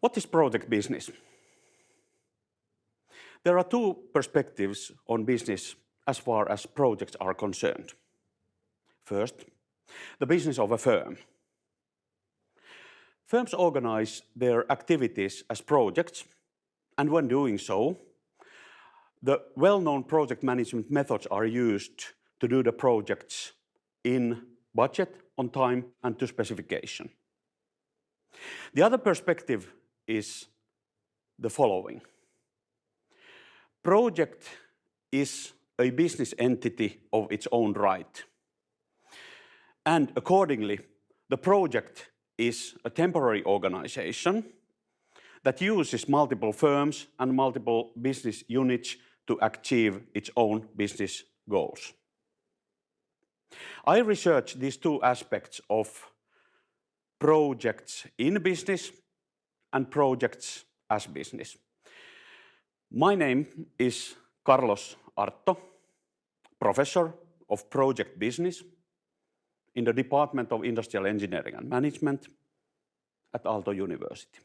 What is project business? There are two perspectives on business as far as projects are concerned. First, the business of a firm. Firms organize their activities as projects, and when doing so, the well-known project management methods are used to do the projects in budget, on time, and to specification. The other perspective is the following. Project is a business entity of its own right, and accordingly, the project is a temporary organization that uses multiple firms and multiple business units to achieve its own business goals. I researched these two aspects of projects in business and projects as business. My name is Karlos Artto, Professor of Project Business in the Department of Industrial Engineering and Management at Aalto University.